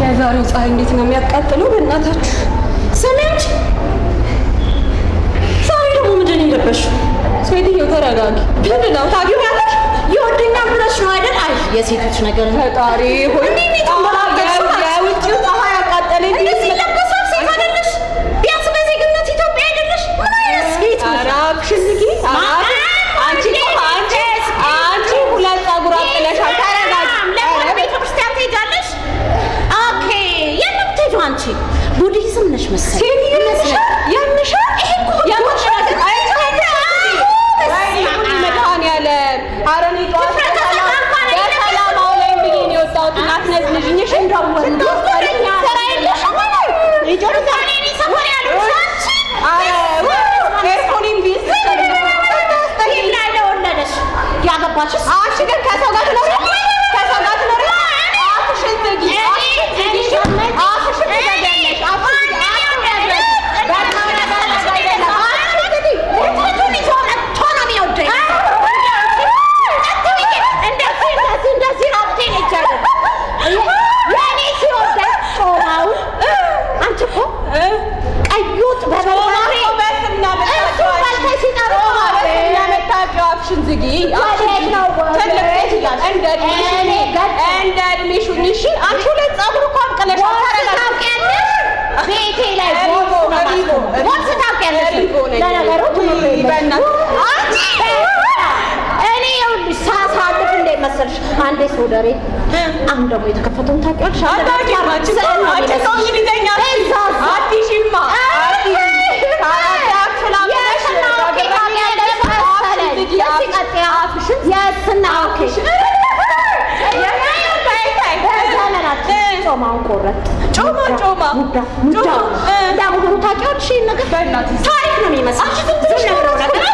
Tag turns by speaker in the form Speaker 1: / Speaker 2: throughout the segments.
Speaker 1: የዛሬው ፀሐይ እንዴት ነው የሚያቃጥለው? በእናታችሁ ስሚያች። ዛሬ ደግሞ ምንድን የለበሽው? ሴትዮ ተረጋጊ። ምንድን ነው ታገቢያለሽ?
Speaker 2: ይወደኛል ብለሽ ነው አይደል? አይ የሴቶች ነገር
Speaker 1: ፈጣሪ ሆይ
Speaker 2: ቤቴ ላይ ቦክስ ታውቂያለሽ? እኔ ይኸውልሽ ሳሳልፍ እንዴት መሰልሽ አንዴ ሶደሬ አሁን ደግሞ የተከፈተውን ታውቂያለሽ? ቆረጥ
Speaker 1: ጮማ ጮማ ጮማ፣
Speaker 2: እንዳሁኑ ታውቂያለሽ ነገር ታሪክ ነው የሚመስልሽ ዝም ብለው ነገር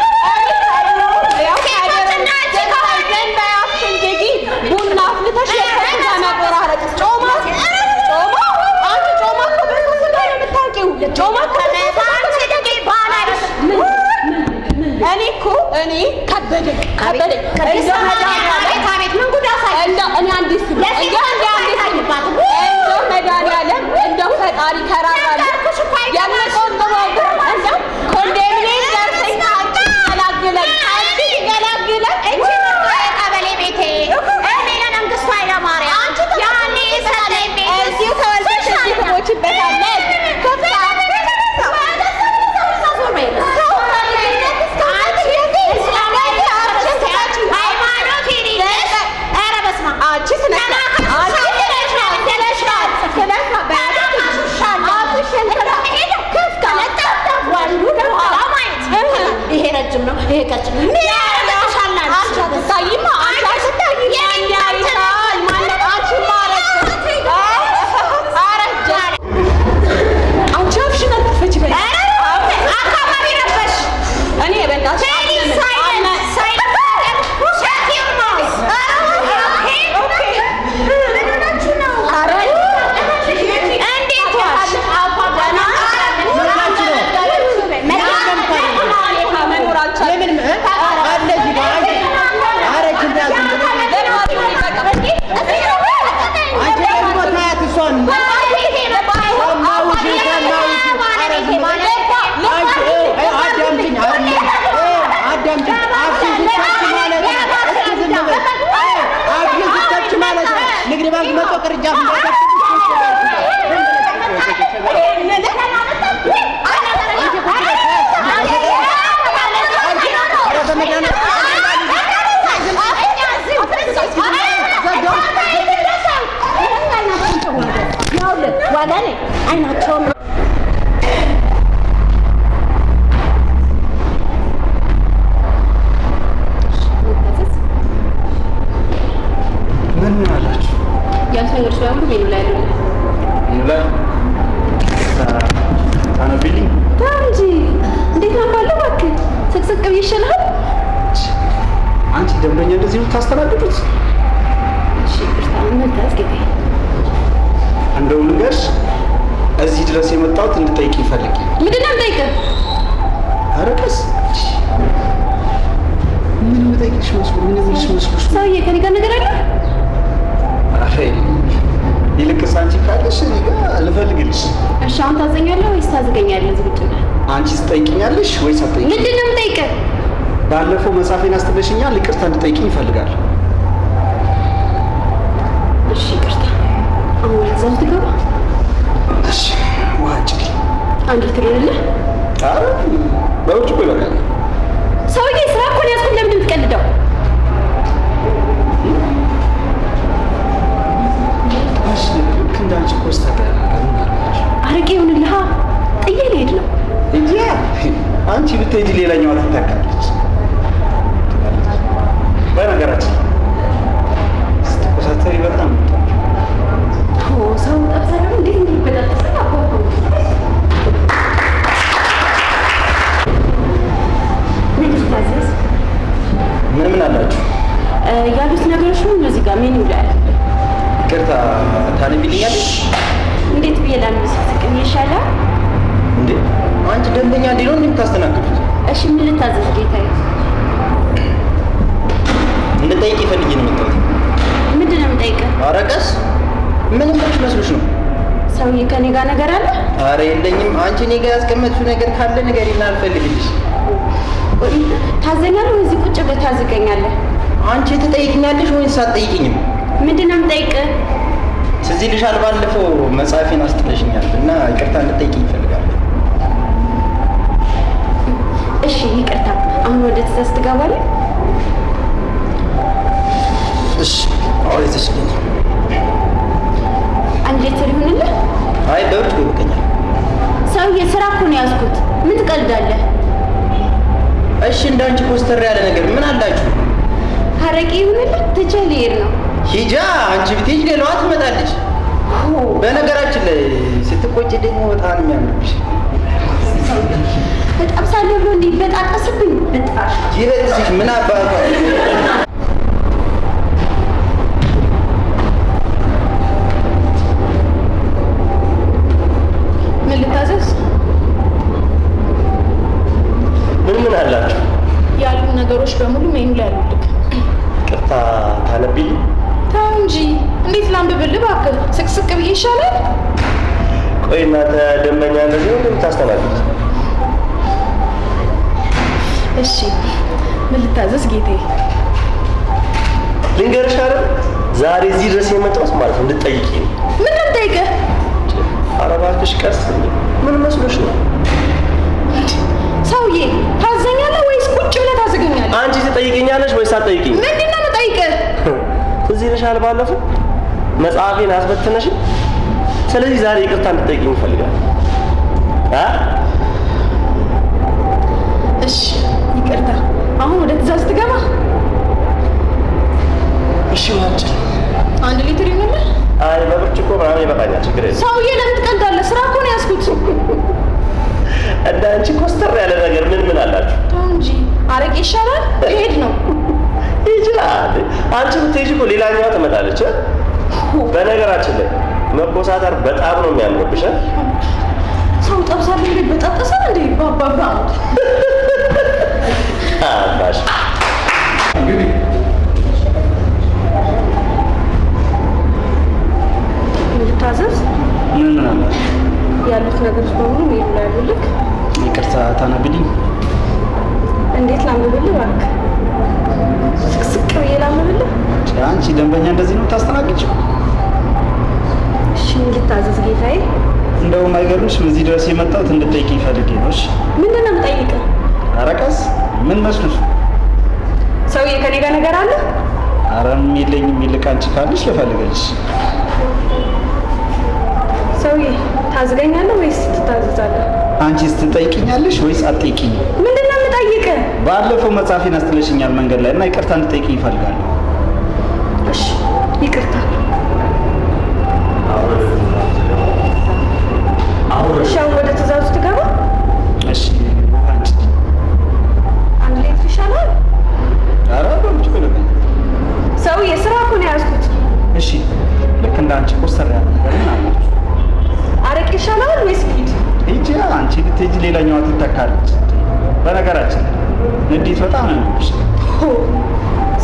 Speaker 2: ምን
Speaker 3: ምን አላችሁ?
Speaker 1: ያልተኞች በሙሉ ሜኑ ላይ ያሉ
Speaker 3: ላይ እንደዚህ የምታስተናግዱት? እንደው ልንገርሽ እዚህ ድረስ የመጣሁት እንድጠይቅ ይፈልግ
Speaker 1: ምንድን ነው የምጠይቅህ?
Speaker 3: ኧረ ቀስ ምን የምጠይቅሽ መስሎ ምን የምልሽ መስሎሽ?
Speaker 1: ሰውዬ ከኔ ጋር ነገር አለ?
Speaker 3: ኧረ ይልቅስ አንቺ ካለሽ እኔ ጋር ልፈልግልሽ።
Speaker 1: እሺ አሁን ታዘኛለህ ወይስ ታዝገኛለህ? ቁጭ ብለህ
Speaker 3: አንቺ ትጠይቅኛለሽ ወይስ አትጠይቂኝ?
Speaker 1: ምንድን ነው የምጠይቅህ?
Speaker 3: ባለፈው መጽሐፌን አስጥለሽኛል፣ ይቅርታ እንድጠይቅኝ ይፈልጋል።
Speaker 1: እሺ ይቅርታ። አሁን ወደዛው ትገባ
Speaker 3: እሺ ዋጭ
Speaker 1: አንድ ትልልህ
Speaker 3: ኧረ በውጭ እኮ ይበቃል።
Speaker 1: ሰውዬ ስራ እኮ ነው ያዝኩት። ለምንድን የምትቀልደው?
Speaker 3: እሺ ልክ እንዳንቺ አለች?
Speaker 1: አረቄ ይሁንልሃ። ጥዬ ልሄድ ነው።
Speaker 3: እንጂ አንቺ ብትሄጂ ሌላኛዋ
Speaker 1: ላይ አለ።
Speaker 3: ይቅርታ ታነቢልኛለሽ
Speaker 1: እንዴት ብዬ ላንብስ? ፍቅር ይሻላል።
Speaker 3: እንዴ? አንቺ ደንበኛ እንዴ ነው እንደምታስተናግዱት?
Speaker 1: እሺ ምን ልታዘዝ ጌታዬ?
Speaker 3: እንድጠይቅ ይፈልጊ ነው የመጣሁት።
Speaker 1: ምንድን ነው የምጠይቅህ?
Speaker 3: ኧረ ቀስ ምን ምንሽ መስሎሽ ነው?
Speaker 1: ሰውዬ ከኔ ጋር ነገር አለ?
Speaker 3: ኧረ የለኝም። አንቺ እኔ ጋር ያስቀመጥሽው ነገር ካለ ንገሪና አልፈልግልሽ።
Speaker 1: ታዘኛለህ እዚህ ቁጭ ብለህ ታዝገኛለህ?
Speaker 3: አንቺ ትጠይቅኛለሽ ወይስ አትጠይቅኝም?
Speaker 1: ምንድን ነው የምጠይቅህ?
Speaker 3: ትዝ ይልሻል ባለፈው መጽሐፌን አስጥለሽኛል እና ይቅርታ እንድጠይቅኝ ይፈልጋል።
Speaker 1: አረቄ ይሁንልህ። ትቼ ልሄድ ነው።
Speaker 3: ሂጃ አንቺ ብትሄጂ ሌላዋ ትመጣለች። በነገራችን ላይ ስትቆጭ ደግሞ በጣም የሚያምርብሽ
Speaker 1: በጣም ሳለ ብሎ እንዲበጣጠስብኝ ብጣሽ
Speaker 3: ይበጥስሽ ምን አባቷ
Speaker 4: ቆይ እናንተ ደንበኛ እንደዚህ ነው እንደምታስተናግዱት?
Speaker 1: እሺ ምን ልታዘዝ ጌታዬ?
Speaker 4: ልንገርሽ አይደል ዛሬ እዚህ ድረስ የመጣሁት ማለት ነው እንድትጠይቂ ነው።
Speaker 1: ምን ልጠይቅህ?
Speaker 4: ኧረ እባክሽ ቀስ ምን መስሎሽ ነው?
Speaker 1: ሰውዬ ታዘኛለህ ወይስ ቁጭ ብለህ ታዝገኛለህ?
Speaker 4: አንቺ ትጠይቀኛለሽ ወይስ አትጠይቂኝ?
Speaker 1: ምንድን ነው የምጠይቅህ?
Speaker 4: እዚህ ይልሻል ባለፈው መጽሐፌን አስበትነሽ። ስለዚህ ዛሬ ይቅርታ እንድትጠይቂኝ ይፈልጋል።
Speaker 1: እሺ ይቅርታ። አሁን ወደ ትእዛዝ ትገባ።
Speaker 3: እሺ ዋጭ
Speaker 1: አንድ ሊትር ይሆንልህ።
Speaker 4: አይ በብርጭቆ ምናምን ይበቃኛል፣ ችግር የለም።
Speaker 1: ሰውዬ ለምን ትቀልዳለህ? ስራ እኮ ነው ያዝኩት።
Speaker 4: እንደ አንቺ ኮስተር ያለ ነገር ምን ምን አላችሁ?
Speaker 1: እንጂ አረቄ ይሻላል። ይሄድ ነው
Speaker 4: ይችላል። አንቺ ብትሄጂ እኮ ሌላኛዋ ትመጣለች። እ? በነገራችን ላይ መኮሳተር በጣም ነው የሚያምርብሽ። እ?
Speaker 1: ሰው ጠብሳለሁ እንዴ? በጣጠሳል እንዴ? ባባባ
Speaker 4: አባሽ
Speaker 1: እሺ ምንድን ነው የምጠይቅህ?
Speaker 3: ኧረ ቀስ ምን መስሎሽ?
Speaker 1: ሰውዬ ከኔ ጋር ነገር አለ?
Speaker 3: ኧረ የለኝም። ይልቅ አንቺ ካለሽ ልፈልግልሽ።
Speaker 1: ሰውዬ ታዝገኛለህ ወይስ ትታዘዛለህ?
Speaker 3: አንቺስ ትጠይቅኛለሽ ወይስ አትጠይቅኝም?
Speaker 1: ምንድን ነው የምጠይቅህ?
Speaker 3: ባለፈው መጽሐፌን አስጥለሽኛል መንገድ ላይ እና ይቅርታ እንድጠይቅኝ ይፈልጋለሁ። ብትሄጂ ሌላኛዋ ትተካለች። በነገራችን ንዴት በጣም ነው የሚበሳው።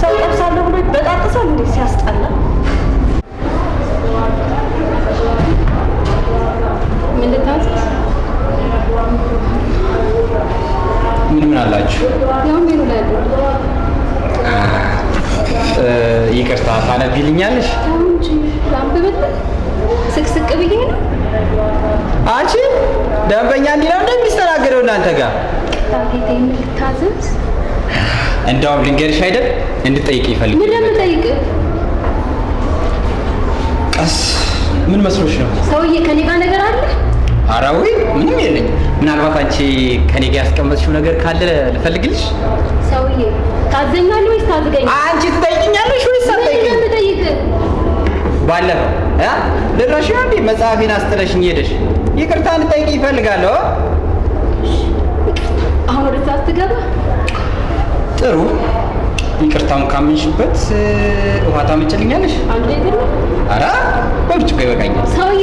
Speaker 5: ሰው ጠብሳለሁ ብሎ በጣጥሳል እንዴ ሲያስጠላ።
Speaker 1: ምን ልታዘዝ?
Speaker 3: ምን ምን አላችሁ?
Speaker 1: ያው ሜኑ ላይ
Speaker 3: ይቅርታ ታነቢልኛለሽ?
Speaker 1: ተው እንጂ ላንብብልህ። ስቅስቅ ብዬ ነው።
Speaker 3: አንቺ ደንበኛ እንዲህ ነው እንደሚስተናገደው እናንተ ጋር
Speaker 1: ጌታ ምን ልታዘዝ?
Speaker 3: እንደውም ልንገርሽ አይደል እንድጠይቅ ይፈልግ
Speaker 1: ምን ለምጠይቅህ?
Speaker 3: ቀስ ምን መስሎሽ ነው?
Speaker 1: ሰውዬ ከኔ ጋር ነገር አለ?
Speaker 3: አራዊ ምንም የለኝም። ምናልባት አንቺ ከኔ ጋር ያስቀመጥሽው ነገር ካለ ልፈልግልሽ።
Speaker 1: ሰውዬ ታዘኛለህ ወይስ ታዝገኝ?
Speaker 3: አንቺ ትጠይቅኛለሽ ወይስ አትጠይቅኝ? ባለፈው እ ልረሽ እንዴ መጽሐፌን አስጥለሽኝ ሄደሽ ይቅርታ እንድጠይቅ ይፈልጋለሁ።
Speaker 1: አሁን ወደ ሰዓት ትገባ?
Speaker 3: ጥሩ ይቅርታውን ካመንሽበት ውሃ ታመጭልኛለሽ?
Speaker 1: ሌትር ነው።
Speaker 3: አረ በብርጭቆ ይበቃኛል።
Speaker 1: ሰውዬ